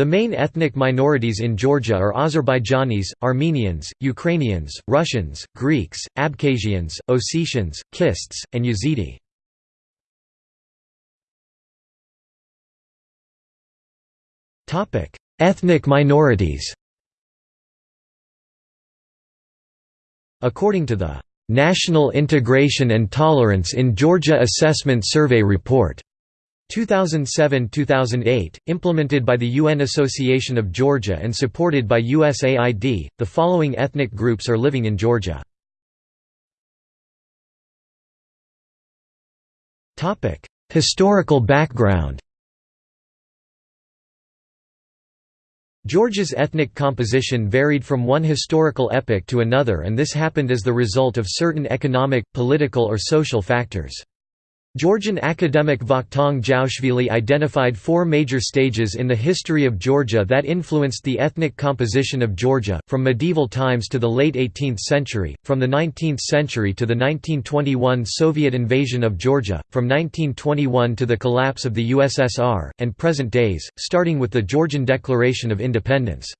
The main ethnic minorities in Georgia are Azerbaijanis, Armenians, Ukrainians, Russians, Greeks, Abkhazians, Ossetians, Kists, and Yazidi. Ethnic minorities According to the "'National Integration and Tolerance in Georgia Assessment Survey Report' 2007–2008, implemented by the UN Association of Georgia and supported by USAID, the following ethnic groups are living in Georgia. Historical background Georgia's ethnic composition varied from one historical epoch to another and this happened as the result of certain economic, political or social factors. Georgian academic Vakhtang Jaoshvili identified four major stages in the history of Georgia that influenced the ethnic composition of Georgia, from medieval times to the late 18th century, from the 19th century to the 1921 Soviet invasion of Georgia, from 1921 to the collapse of the USSR, and present days, starting with the Georgian Declaration of Independence.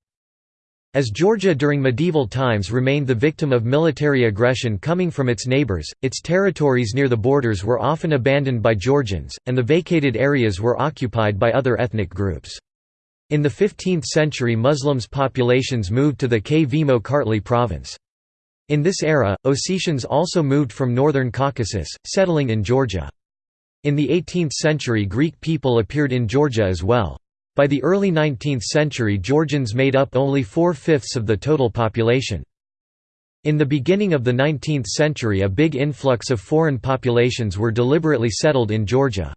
As Georgia during medieval times remained the victim of military aggression coming from its neighbors, its territories near the borders were often abandoned by Georgians, and the vacated areas were occupied by other ethnic groups. In the 15th century Muslims populations moved to the Kvemo Kartli province. In this era, Ossetians also moved from northern Caucasus, settling in Georgia. In the 18th century Greek people appeared in Georgia as well. By the early 19th century Georgians made up only four-fifths of the total population. In the beginning of the 19th century a big influx of foreign populations were deliberately settled in Georgia.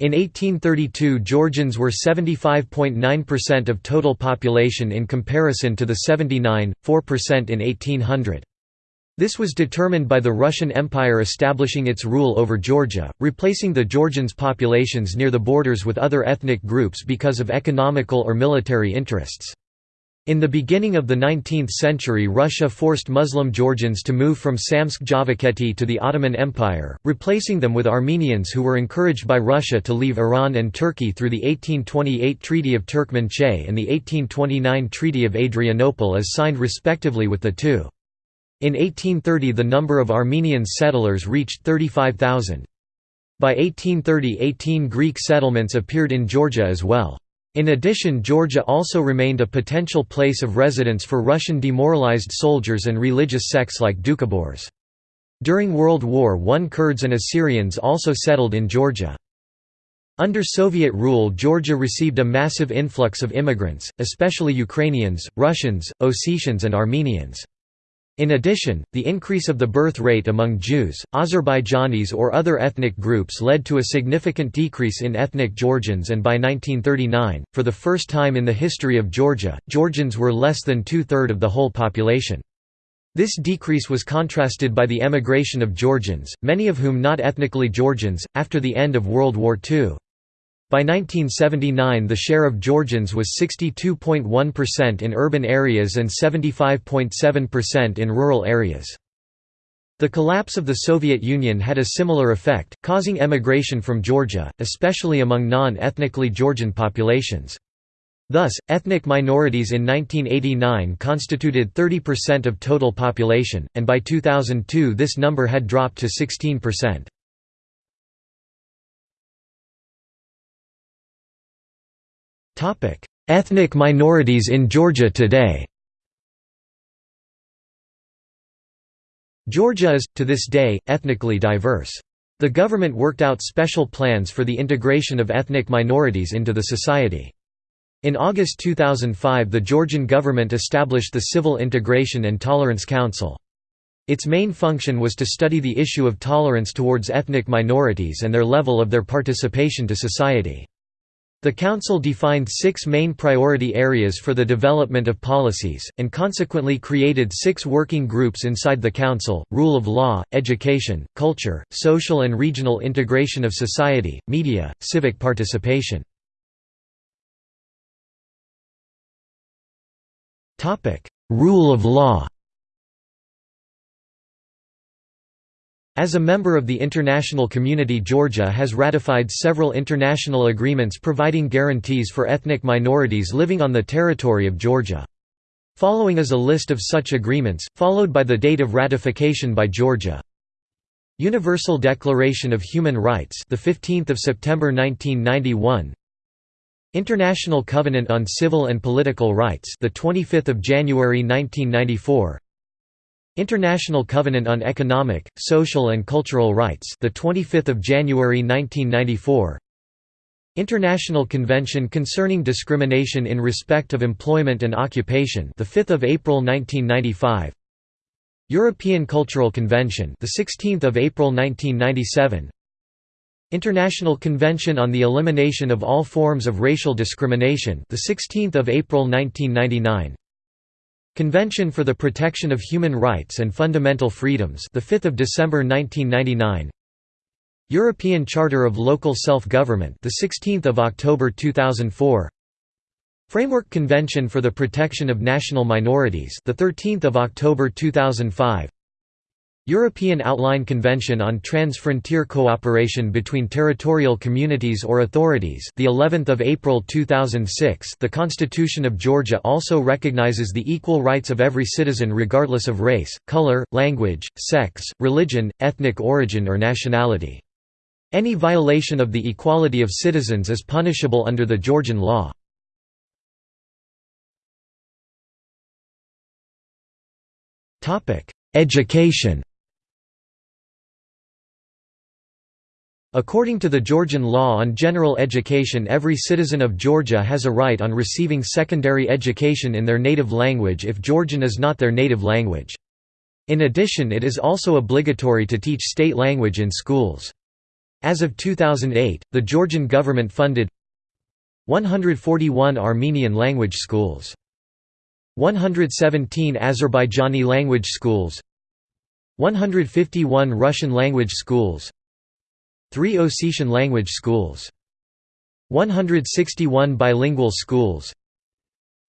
In 1832 Georgians were 75.9% of total population in comparison to the 79.4% in 1800. This was determined by the Russian Empire establishing its rule over Georgia, replacing the Georgians' populations near the borders with other ethnic groups because of economical or military interests. In the beginning of the 19th century Russia forced Muslim Georgians to move from Samtskhe Javakheti to the Ottoman Empire, replacing them with Armenians who were encouraged by Russia to leave Iran and Turkey through the 1828 Treaty of Turkmenchay and the 1829 Treaty of Adrianople as signed respectively with the two. In 1830 the number of Armenian settlers reached 35,000. By 1830 18 Greek settlements appeared in Georgia as well. In addition Georgia also remained a potential place of residence for Russian demoralized soldiers and religious sects like Doukhobors. During World War I Kurds and Assyrians also settled in Georgia. Under Soviet rule Georgia received a massive influx of immigrants, especially Ukrainians, Russians, Ossetians and Armenians. In addition, the increase of the birth rate among Jews, Azerbaijanis or other ethnic groups led to a significant decrease in ethnic Georgians and by 1939, for the first time in the history of Georgia, Georgians were less than two-third of the whole population. This decrease was contrasted by the emigration of Georgians, many of whom not ethnically Georgians, after the end of World War II. By 1979 the share of Georgians was 62.1% in urban areas and 75.7% in rural areas. The collapse of the Soviet Union had a similar effect, causing emigration from Georgia, especially among non-ethnically Georgian populations. Thus, ethnic minorities in 1989 constituted 30% of total population, and by 2002 this number had dropped to 16%. Ethnic minorities in Georgia today Georgia is, to this day, ethnically diverse. The government worked out special plans for the integration of ethnic minorities into the society. In August 2005 the Georgian government established the Civil Integration and Tolerance Council. Its main function was to study the issue of tolerance towards ethnic minorities and their level of their participation to society. The Council defined six main priority areas for the development of policies, and consequently created six working groups inside the Council, rule of law, education, culture, social and regional integration of society, media, civic participation. Rule of law As a member of the international community Georgia has ratified several international agreements providing guarantees for ethnic minorities living on the territory of Georgia. Following is a list of such agreements, followed by the date of ratification by Georgia. Universal Declaration of Human Rights the 15th of September 1991 International Covenant on Civil and Political Rights the 25th of January 1994 International Covenant on Economic, Social and Cultural Rights the 25th of January 1994 International Convention Concerning Discrimination in Respect of Employment and Occupation the 5th of April 1995 European Cultural Convention the 16th of April 1997 International Convention on the Elimination of All Forms of Racial Discrimination the 16th of April 1999 Convention for the Protection of Human Rights and Fundamental Freedoms the 5th of December 1999 European Charter of Local Self-Government the 16th of October 2004 Framework Convention for the Protection of National Minorities the 13th of October 2005 European Outline Convention on Trans-Frontier Cooperation between Territorial Communities or Authorities the 11th of April 2006 The Constitution of Georgia also recognizes the equal rights of every citizen regardless of race, color, language, sex, religion, ethnic origin or nationality. Any violation of the equality of citizens is punishable under the Georgian law. Education According to the Georgian law on general education every citizen of Georgia has a right on receiving secondary education in their native language if Georgian is not their native language. In addition it is also obligatory to teach state language in schools. As of 2008, the Georgian government funded 141 Armenian language schools. 117 Azerbaijani language schools 151 Russian language schools 3 Ossetian language schools 161 bilingual schools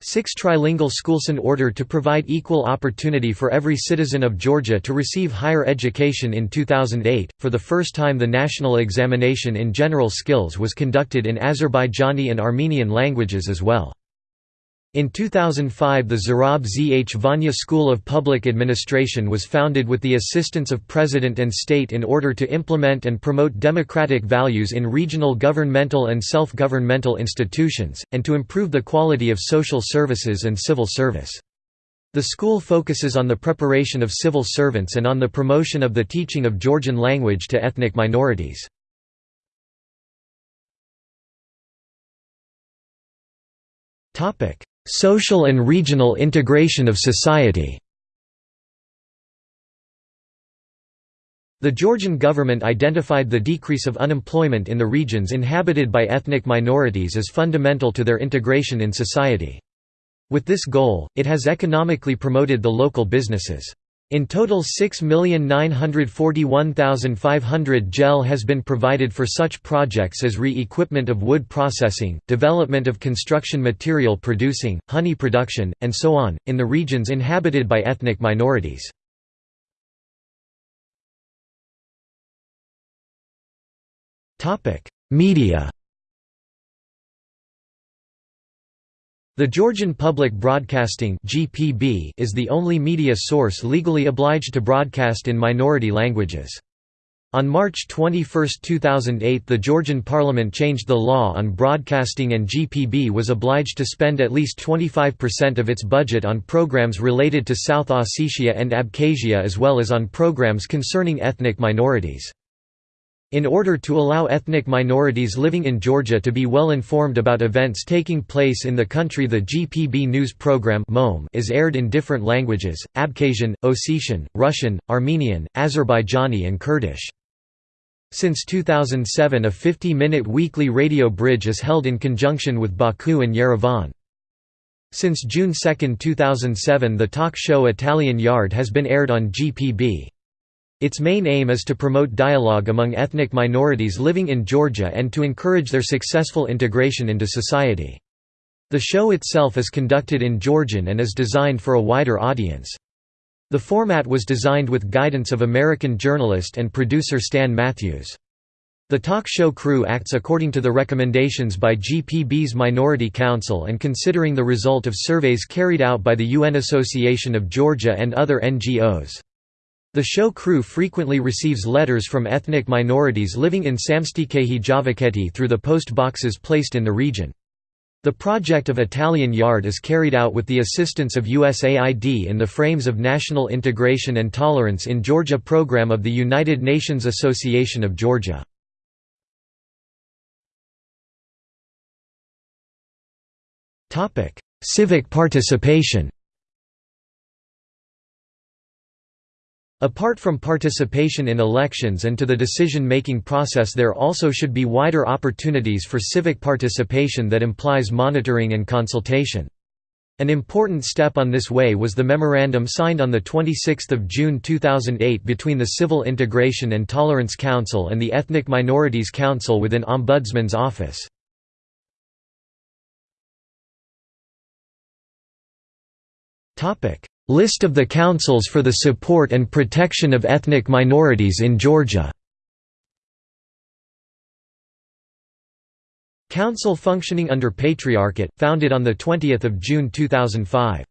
Six trilingual schools in order to provide equal opportunity for every citizen of Georgia to receive higher education in 2008, for the first time the national examination in general skills was conducted in Azerbaijani and Armenian languages as well. In 2005 the Zurab Zhvania School of Public Administration was founded with the assistance of President and State in order to implement and promote democratic values in regional governmental and self-governmental institutions, and to improve the quality of social services and civil service. The school focuses on the preparation of civil servants and on the promotion of the teaching of Georgian language to ethnic minorities. Topic: Social and regional integration of society The Georgian government identified the decrease of unemployment in the regions inhabited by ethnic minorities as fundamental to their integration in society. With this goal, it has economically promoted the local businesses. In total 6,941,500 gel has been provided for such projects as re-equipment of wood processing, development of construction material producing, honey production, and so on, in the regions inhabited by ethnic minorities. Media The Georgian Public Broadcasting is the only media source legally obliged to broadcast in minority languages. On March 21, 2008 the Georgian parliament changed the law on broadcasting and GPB was obliged to spend at least 25% of its budget on programs related to South Ossetia and Abkhazia as well as on programs concerning ethnic minorities. In order to allow ethnic minorities living in Georgia to be well informed about events taking place in the country the GPB news program is aired in different languages, Abkhazian, Ossetian, Russian, Armenian, Azerbaijani and Kurdish. Since 2007 a 50-minute weekly radio bridge is held in conjunction with Baku and Yerevan. Since June 2, 2007 the talk show Italian Yard has been aired on GPB. Its main aim is to promote dialogue among ethnic minorities living in Georgia and to encourage their successful integration into society. The show itself is conducted in Georgian and is designed for a wider audience. The format was designed with guidance of American journalist and producer Stan Matthews. The talk show crew acts according to the recommendations by GPB's Minority Council and considering the result of surveys carried out by the UN Association of Georgia and other NGOs. The show crew frequently receives letters from ethnic minorities living in Samtskhe Javakheti through the post boxes placed in the region. The project of Italian Yard is carried out with the assistance of USAID in the frames of National Integration and Tolerance in Georgia program of the United Nations Association of Georgia. Civic participation Apart from participation in elections and to the decision-making process there also should be wider opportunities for civic participation that implies monitoring and consultation. An important step on this way was the memorandum signed on 26 June 2008 between the Civil Integration and Tolerance Council and the Ethnic Minorities Council within Ombudsman's Office. List of the councils for the support and protection of ethnic minorities in Georgia Council functioning under Patriarchate, founded on 20 June 2005.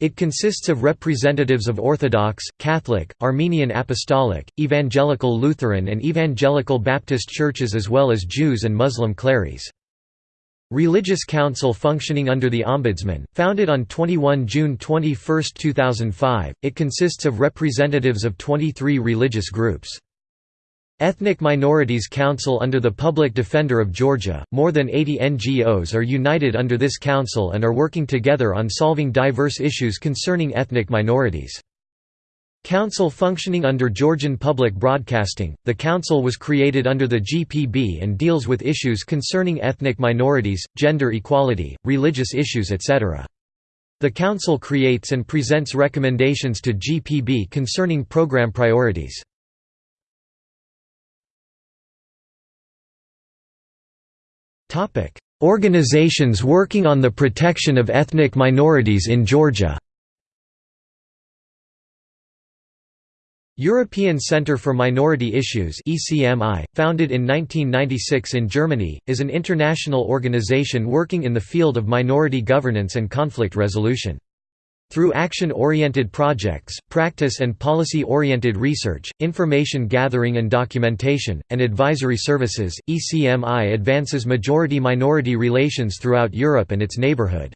It consists of representatives of Orthodox, Catholic, Armenian Apostolic, Evangelical Lutheran and Evangelical Baptist churches as well as Jews and Muslim clerics. Religious Council functioning under the Ombudsman, founded on 21 June 21, 2005, it consists of representatives of 23 religious groups. Ethnic Minorities Council under the Public Defender of Georgia, more than 80 NGOs are united under this council and are working together on solving diverse issues concerning ethnic minorities. Council functioning under Georgian Public Broadcasting, the council was created under the GPB and deals with issues concerning ethnic minorities, gender equality, religious issues etc. The council creates and presents recommendations to GPB concerning program priorities. Organizations working on the protection of ethnic minorities in Georgia European Centre for Minority Issues ECMI, founded in 1996 in Germany, is an international organization working in the field of minority governance and conflict resolution. Through action-oriented projects, practice and policy-oriented research, information gathering and documentation, and advisory services, ECMI advances majority-minority relations throughout Europe and its neighbourhood.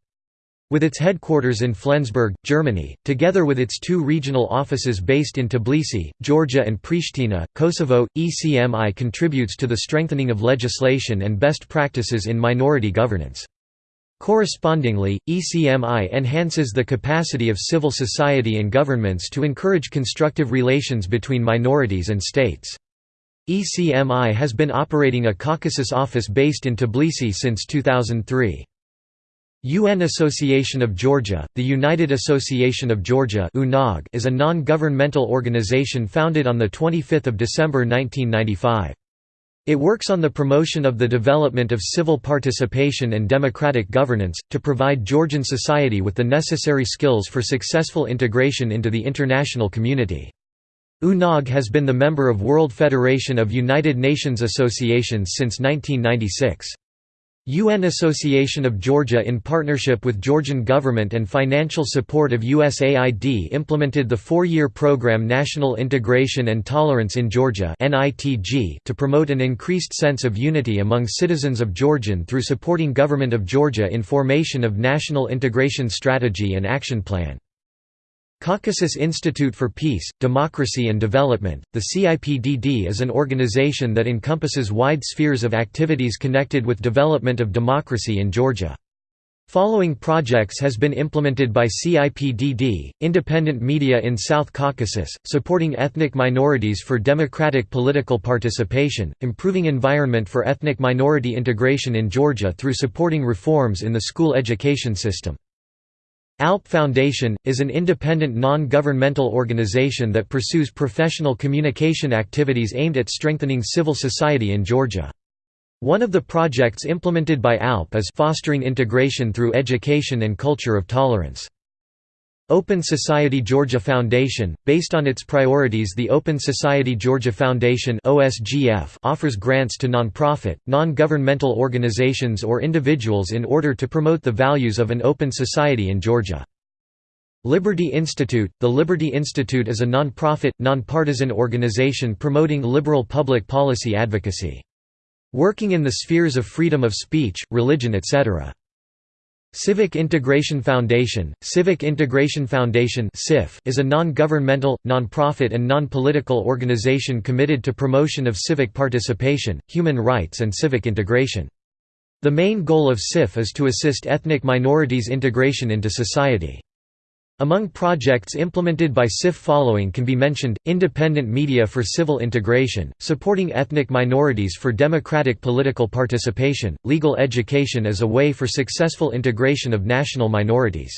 With its headquarters in Flensburg, Germany, together with its two regional offices based in Tbilisi, Georgia and Pristina, Kosovo, ECMI contributes to the strengthening of legislation and best practices in minority governance. Correspondingly, ECMI enhances the capacity of civil society and governments to encourage constructive relations between minorities and states. ECMI has been operating a Caucasus office based in Tbilisi since 2003. UN Association of Georgia, the United Association of Georgia is a non-governmental organization founded on 25 December 1995. It works on the promotion of the development of civil participation and democratic governance, to provide Georgian society with the necessary skills for successful integration into the international community. UNOG has been the member of World Federation of United Nations Associations since 1996. UN Association of Georgia in partnership with Georgian government and financial support of USAID implemented the four-year program National Integration and Tolerance in Georgia to promote an increased sense of unity among citizens of Georgian through supporting Government of Georgia in formation of National Integration Strategy and Action Plan. Caucasus Institute for Peace, Democracy and Development, the CIPDD is an organization that encompasses wide spheres of activities connected with development of democracy in Georgia. Following projects has been implemented by CIPDD, independent media in South Caucasus, supporting ethnic minorities for democratic political participation, improving environment for ethnic minority integration in Georgia through supporting reforms in the school education system. ALP Foundation, is an independent non-governmental organization that pursues professional communication activities aimed at strengthening civil society in Georgia. One of the projects implemented by ALP is fostering integration through education and culture of tolerance. Open Society Georgia Foundation, based on its priorities the Open Society Georgia Foundation offers grants to nonprofit, non-governmental organizations or individuals in order to promote the values of an open society in Georgia. Liberty Institute – The Liberty Institute is a nonprofit, nonpartisan organization promoting liberal public policy advocacy. Working in the spheres of freedom of speech, religion etc. Civic Integration Foundation Civic Integration Foundation is a non-governmental, non-profit and non-political organization committed to promotion of civic participation, human rights and civic integration. The main goal of CIF is to assist ethnic minorities' integration into society. Among projects implemented by CIF following can be mentioned, independent media for civil integration, supporting ethnic minorities for democratic political participation, legal education as a way for successful integration of national minorities.